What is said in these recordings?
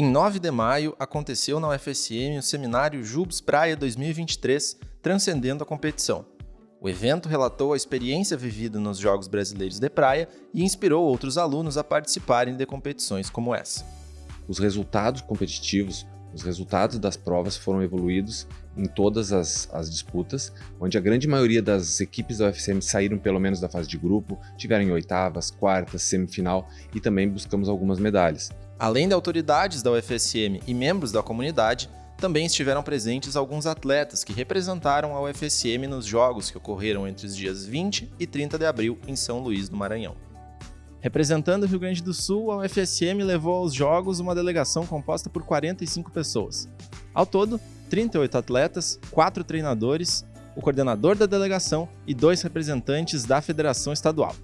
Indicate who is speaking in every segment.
Speaker 1: Em 9 de maio, aconteceu na UFSM o seminário Jubes Praia 2023, Transcendendo a Competição. O evento relatou a experiência vivida nos Jogos Brasileiros de Praia e inspirou outros alunos a participarem de competições como essa.
Speaker 2: Os resultados competitivos, os resultados das provas foram evoluídos em todas as, as, disputas, onde a grande maioria das equipes da UFSM saíram pelo menos da fase de grupo, tiveram em oitavas, quartas, semifinal e também buscamos algumas medalhas.
Speaker 1: Além de autoridades da UFSM e membros da comunidade, também estiveram presentes alguns atletas que representaram a UFSM nos jogos que ocorreram entre os dias 20 e 30 de abril em São Luís do Maranhão. Representando o Rio Grande do Sul, a UFSM levou aos Jogos uma delegação composta por 45 pessoas. Ao todo, 38 atletas, 4 treinadores, o coordenador da delegação e dois representantes da federação estadual.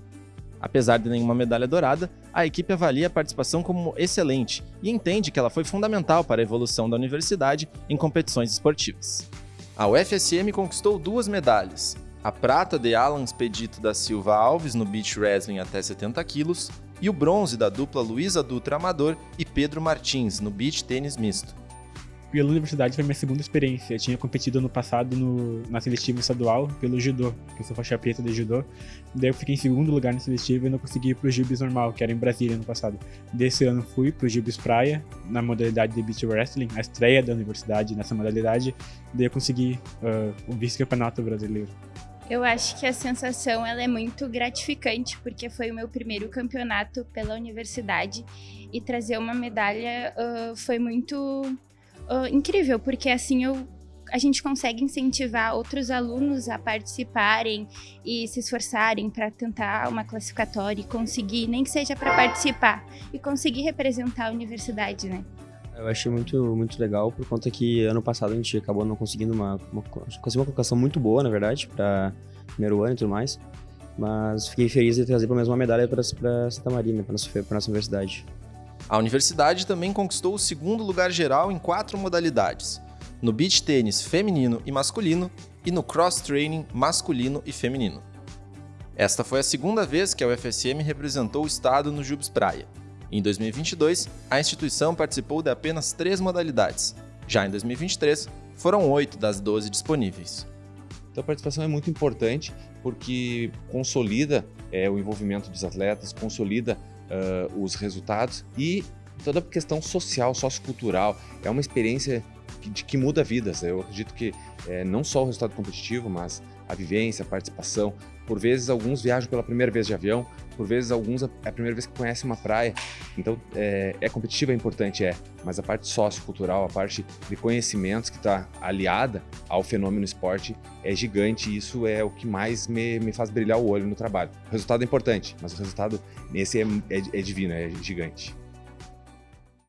Speaker 1: Apesar de nenhuma medalha dourada, a equipe avalia a participação como excelente e entende que ela foi fundamental para a evolução da universidade em competições esportivas. A UFSM conquistou duas medalhas, a prata de Alan Expedito da Silva Alves no beach wrestling até 70 quilos e o bronze da dupla Luísa Dutra Amador e Pedro Martins no beach tênis misto.
Speaker 3: Pela universidade foi minha segunda experiência. Eu tinha competido no passado no, na seletiva estadual pelo judô, que eu sou faixa preta de judô. Daí eu fiquei em segundo lugar na seletiva e não consegui ir pro Gibis normal, que era em Brasília no passado. Desse ano fui pro Gibis Praia, na modalidade de beach wrestling, a estreia da universidade nessa modalidade. Daí eu consegui uh, o vice-campeonato brasileiro.
Speaker 4: Eu acho que a sensação ela é muito gratificante, porque foi o meu primeiro campeonato pela universidade e trazer uma medalha uh, foi muito uh, incrível, porque assim eu, a gente consegue incentivar outros alunos a participarem e se esforçarem para tentar uma classificatória e conseguir, nem que seja para participar, e conseguir representar a universidade, né?
Speaker 5: Eu achei muito, muito legal, por conta que ano passado a gente acabou não conseguindo uma, uma, conseguiu uma colocação muito boa, na verdade, para primeiro ano e tudo mais. Mas fiquei feliz de trazer pelo menos uma medalha para Santa Maria, para nossa, nossa universidade.
Speaker 1: A universidade também conquistou o segundo lugar geral em quatro modalidades: no beach tênis feminino e masculino e no cross training masculino e feminino. Esta foi a segunda vez que a UFSM representou o estado no Jubes Praia. Em 2022, a instituição participou de apenas três modalidades. Já em 2023, foram oito das 12 disponíveis.
Speaker 2: Então a participação é muito importante porque consolida é, o envolvimento dos atletas, consolida uh, os resultados e toda a questão social, sociocultural. É uma experiência que, que muda vidas. Eu acredito que é, não só o resultado competitivo, mas a vivência, a participação. Por vezes, alguns viajam pela primeira vez de avião, por vezes, alguns é a primeira vez que conhecem uma praia. Então, é, é competitivo, é importante, é, mas a parte sociocultural, a parte de conhecimentos que está aliada ao fenômeno esporte é gigante e isso é o que mais me, me faz brilhar o olho no trabalho. O resultado é importante, mas o resultado nesse é, é, é divino, é gigante.